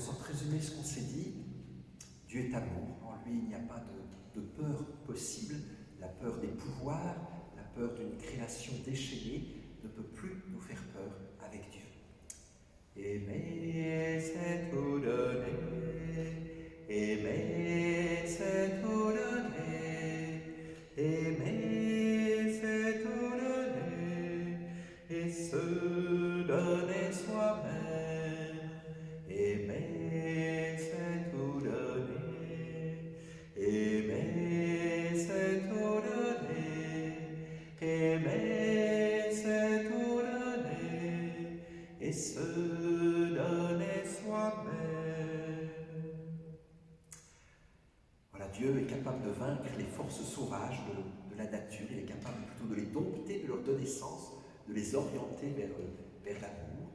sorte résumer ce qu'on s'est dit, Dieu est amour. En lui, il n'y a pas de, peur possible. La peur des pouvoirs, la peur d'une création déchaînée ne peut plus nous faire peur avec Dieu. De, la nature. Il est capable plutôt de les dompter, de leur donner sens, de les orienter vers, vers l'amour.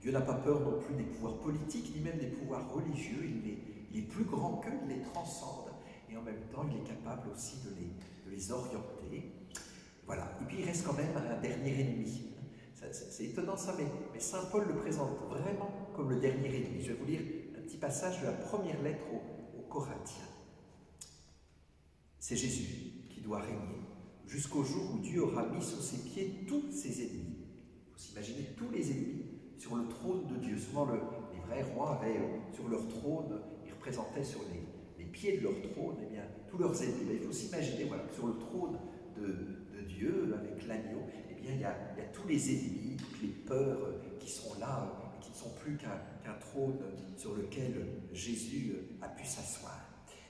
Dieu n'a pas peur non plus des pouvoirs politiques, ni même des pouvoirs religieux. Il est, il plus grand qu'eux, il les transcende. Et en même temps, il est capable aussi de les, de les orienter. Voilà. Et puis, il reste quand même un dernier ennemi. C'est étonnant ça, mais, mais Saint Paul le présente vraiment comme le dernier ennemi. Je vais vous lire un petit passage de la première lettre aux, Corinthiens. C'est Jésus doit régner jusqu'au jour où Dieu aura mis sous ses pieds tous ses ennemis. Vous imaginez tous les ennemis sur le trône de Dieu. Souvent, le, les vrais rois avaient euh, sur leur trône, ils représentaient sur les, pieds de leur trône eh bien, tous leurs ennemis. Il faut s'imaginer voilà, sur le trône de, Dieu, avec l'agneau, eh bien, il y, a, il tous les ennemis, toutes les peurs euh, qui sont là, euh, qui ne sont plus qu'un qu trône sur lequel Jésus a pu s'asseoir.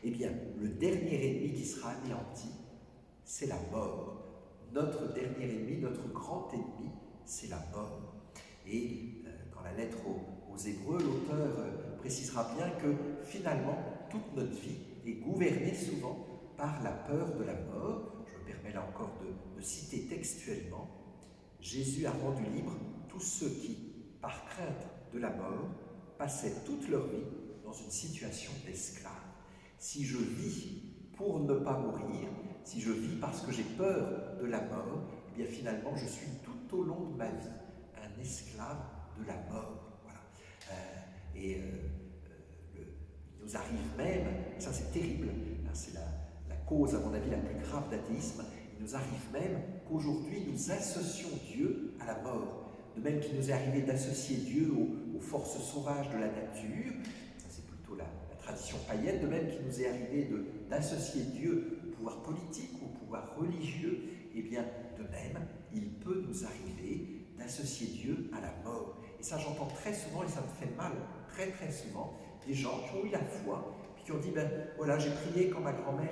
Eh bien, le dernier ennemi qui sera anéanti, c'est la mort. Notre dernier ennemi, notre grand ennemi, c'est la mort. Et euh, dans la lettre aux, Hébreux, l'auteur euh, précisera bien que finalement, toute notre vie est gouvernée souvent par la peur de la mort. Je me permets là encore de, de citer textuellement. Jésus a rendu libre tous ceux qui, par crainte de la mort, passaient toute leur vie dans une situation d'esclave. Si je vis pour ne pas mourir, si je vis parce que j'ai peur de la mort, eh bien finalement je suis tout au long de ma vie un esclave de la mort. Voilà. Euh, et euh, le, il nous arrive même, ça c'est terrible, hein, c'est la, la, cause à mon avis la plus grave d'athéisme, il nous arrive même qu'aujourd'hui nous associons Dieu à la mort. De même qu'il nous est arrivé d'associer Dieu aux, forces sauvages de la nature, c'est plutôt la, la, tradition païenne, de même qu'il nous est arrivé d'associer Dieu pouvoir politique, au pouvoir religieux, et eh bien de même, il peut nous arriver d'associer Dieu à la mort. Et ça, j'entends très souvent, et ça me fait mal, très très souvent, des gens qui ont eu la foi, puis qui ont dit, ben voilà, j'ai prié quand ma grand-mère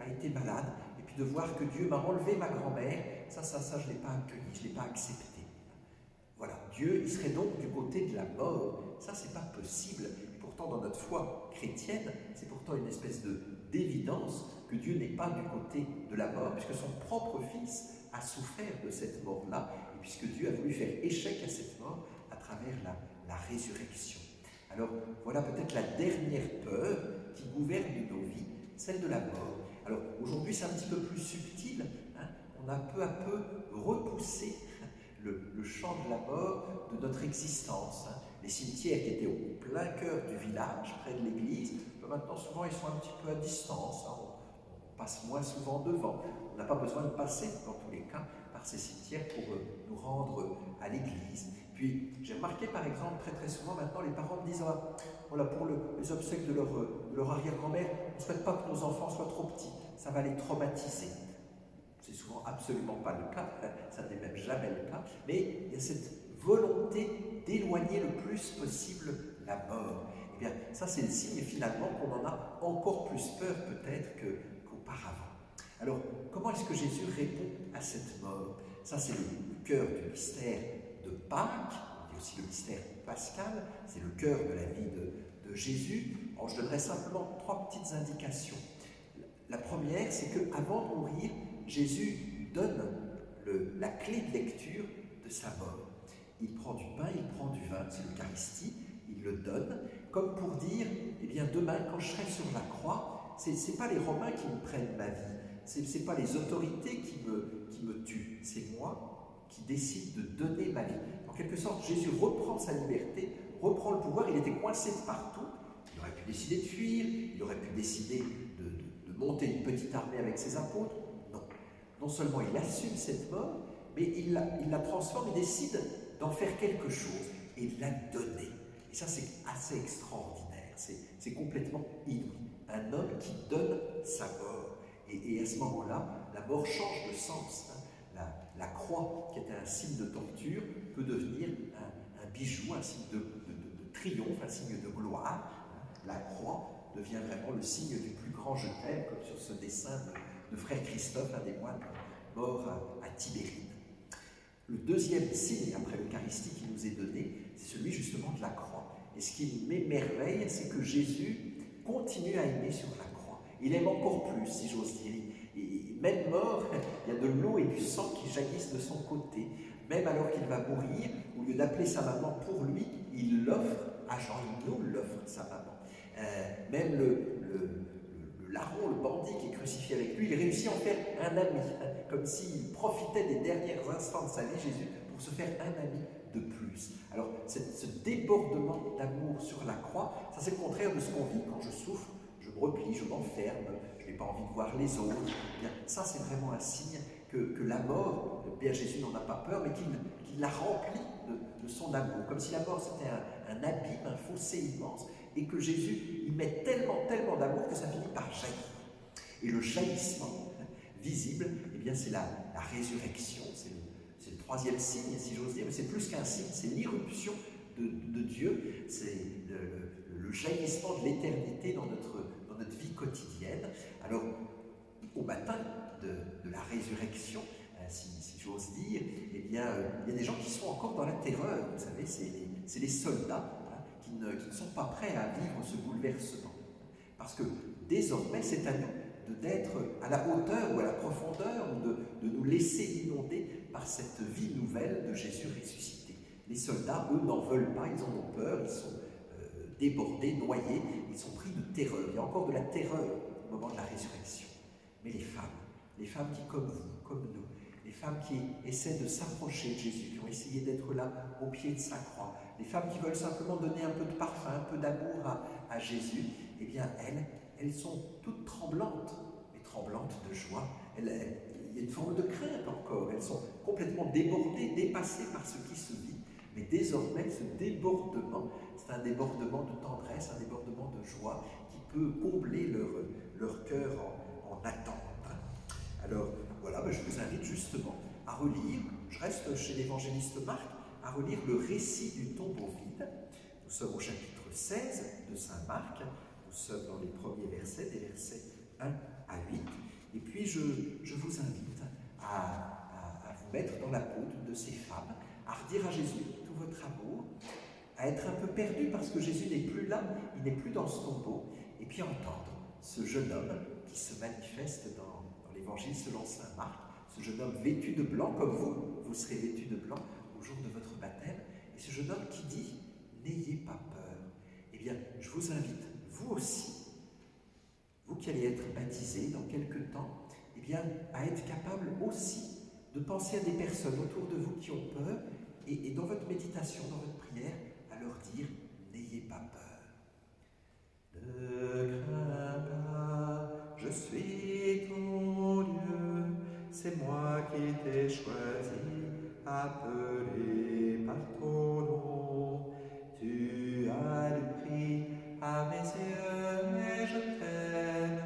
a été malade, et puis de voir que Dieu m'a enlevé ma grand-mère, ça, ça, ça, je ne l'ai pas accueilli, je ne l'ai pas accepté. Voilà, Dieu, il serait donc du côté de la mort. Ça, c'est pas possible. Pourtant, dans notre foi chrétienne, c'est pourtant une espèce d'évidence que Dieu n'est pas du côté de la mort, puisque son propre Fils a souffert de cette mort-là, et puisque Dieu a voulu faire échec à cette mort à travers la, résurrection. Alors, voilà peut-être la dernière peur qui gouverne nos vies, celle de la mort. Alors, aujourd'hui, c'est un petit peu plus subtil. Hein on a peu à peu repoussé le, le, champ de la mort de notre existence. Hein. Les cimetières qui étaient au plein cœur du village, près de l'église, maintenant souvent ils sont un petit peu à distance. Hein. On, passe moins souvent devant. On n'a pas besoin de passer, dans tous les cas, par ces cimetières pour euh, nous rendre à l'église. Puis j'ai remarqué par exemple très très souvent maintenant les parents me disent ah, voilà pour le, les obsèques de leur, de leur arrière-grand-mère, on ne souhaite pas que nos enfants soient trop petits, ça va les traumatiser. C'est souvent absolument pas le cas, ça n'est même jamais le cas, mais il y a cette volonté d'éloigner le plus possible la mort. Ça c'est le signe finalement qu'on en a encore plus peur peut-être qu'auparavant. Qu Alors, comment est-ce que Jésus répond à cette mort? Ça c'est le cœur du mystère de Pâques, on dit aussi le mystère pascal, c'est le cœur de la vie de, Jésus. Alors, je donnerai simplement trois petites indications. La première, c'est qu'avant de mourir, Jésus donne la clé de lecture de sa mort. Il prend du pain, il prend du vin, c'est l'Eucharistie, il le donne, comme pour dire, eh bien demain, quand je serai sur la croix, ce n'est pas les Romains qui me prennent ma vie, ce n'est pas les autorités qui me, qui tuent, c'est moi qui décide de donner ma vie. En quelque sorte, Jésus reprend sa liberté, reprend le pouvoir, il était coincé de partout, il aurait pu décider de fuir, il aurait pu décider de, de monter une petite armée avec ses apôtres. Non. Non seulement il assume cette mort, mais il la, il la transforme, il décide d'en faire quelque chose et de la donner. Et ça, c'est assez extraordinaire, c'est complètement inouï. Un homme qui donne sa mort. Et, à ce moment-là, la mort change de sens. Hein. La, croix, qui était un signe de torture, peut devenir un, bijou, un signe de, triomphe, un signe de gloire. Hein. La croix devient vraiment le signe du plus grand je comme sur ce dessin de, frère Christophe, un des moines morts à, à. Le deuxième signe après l'Eucharistie qui nous est donné, c'est celui justement de la croix. Et ce qui m'émerveille, c'est que Jésus continue à aimer sur la croix. Il aime encore plus, si j'ose dire. Et même mort, il y a de l'eau et du sang qui jaillissent de son côté. Même alors qu'il va mourir, au lieu d'appeler sa maman pour lui, il l'offre à Jean, il nous l'offre, sa maman. Euh, même le, larron, le bandit qui est crucifié avec lui, il réussit à en faire un ami, comme s'il profitait des derniers instants de sa vie, Jésus, pour se faire un ami de plus. Alors, ce débordement d'amour sur la croix, ça c'est le contraire de ce qu'on vit quand je souffre, je me replie, je m'enferme, je n'ai pas envie de voir les autres. Bien, ça c'est vraiment un signe que, que, la mort, Père Jésus n'en a pas peur, mais qu'il qu la remplit de, son amour, comme si la mort c'était un, abîme, un fossé immense, et que Jésus y met tellement, tellement d'amour que ça finit par jaillir. Et le jaillissement visible, eh bien c'est la, la résurrection, c'est le troisième signe, si j'ose dire, mais c'est plus qu'un signe, c'est l'irruption de, Dieu, c'est le, jaillissement de l'éternité dans notre, dans notre vie quotidienne. Alors, au matin de, la résurrection, euh, si, j'ose dire, eh bien, euh, il y a des gens qui sont encore dans la terreur, vous savez, c'est les, soldats qui, ne, sont pas prêts à vivre ce bouleversement. Parce que désormais, c'est à nous d'être à la hauteur ou à la profondeur, ou de, nous laisser inonder par cette vie nouvelle de Jésus ressuscité. Les soldats, eux, n'en veulent pas, ils en ont peur, ils sont euh, débordés, noyés, ils sont pris de terreur. Il y a encore de la terreur au moment de la résurrection. Mais les femmes, les femmes qui, comme vous, comme nous, femmes qui essaient de s'approcher de Jésus, qui ont essayé d'être là au pied de sa croix, les femmes qui veulent simplement donner un peu de parfum, un peu d'amour à, Jésus, eh bien, elles, elles sont toutes tremblantes, mais tremblantes de joie. Il y a une forme de crainte encore. Elles sont complètement débordées, dépassées par ce qui se vit. Mais désormais, ce débordement, c'est un débordement de tendresse, un débordement de joie qui peut combler leur, leur cœur en, en attente. Alors voilà, ben je vous invite justement à relire, je reste chez l'évangéliste Marc, à relire le récit du tombeau vide. Nous sommes au chapitre 16 de Saint Marc, nous sommes dans les premiers versets, des versets 1 à 8. Et puis je, vous invite à, vous mettre dans la peau de ces femmes, à redire à Jésus tout votre amour, à être un peu perdu parce que Jésus n'est plus là, il n'est plus dans ce tombeau, et puis entendre ce jeune homme qui se manifeste dans, l'évangile selon saint Marc, ce jeune homme vêtu de blanc comme vous, vous serez vêtu de blanc au jour de votre baptême, et ce jeune homme qui dit N'ayez pas peur. Eh bien, je vous invite, vous aussi, vous qui allez être baptisé dans quelques temps, eh bien, à être capable aussi de penser à des personnes autour de vous qui ont peur et, dans votre méditation, dans votre prière, à leur dire n'ayez pas peur. Je suis c'est moi qui t'ai choisi, appelé par ton nom. Tu as le prix à mes yeux et je t'aime.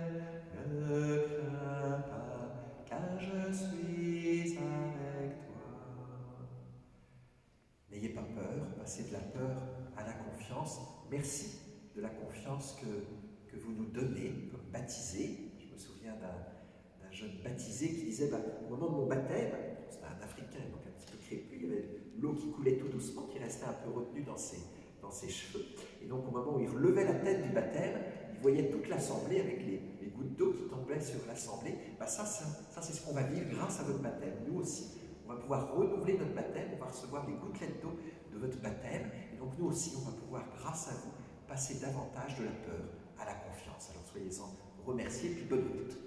Ne crains pas, car je suis avec toi. N'ayez pas peur, passez de la peur à la confiance. Merci de la confiance que, que vous nous donnez comme baptisé. Je me souviens d'un jeune baptisé qui disait bah, au moment de mon baptême, c'était un Africain, donc un petit peu crépus, il y avait l'eau qui coulait tout doucement, qui restait un peu retenue dans ses, dans ses cheveux. Et donc au moment où il relevait la tête du baptême, il voyait toute l'assemblée avec les, les gouttes d'eau qui tombaient sur l'assemblée. Bah ça, ça, ça c'est ce qu'on va vivre grâce à votre baptême. Nous aussi, on va pouvoir renouveler notre baptême, on va recevoir les gouttelettes d'eau de votre baptême. Et donc nous aussi, on va pouvoir, grâce à vous, passer davantage de la peur à la confiance. Alors soyez-en remerciés, puis bonne route.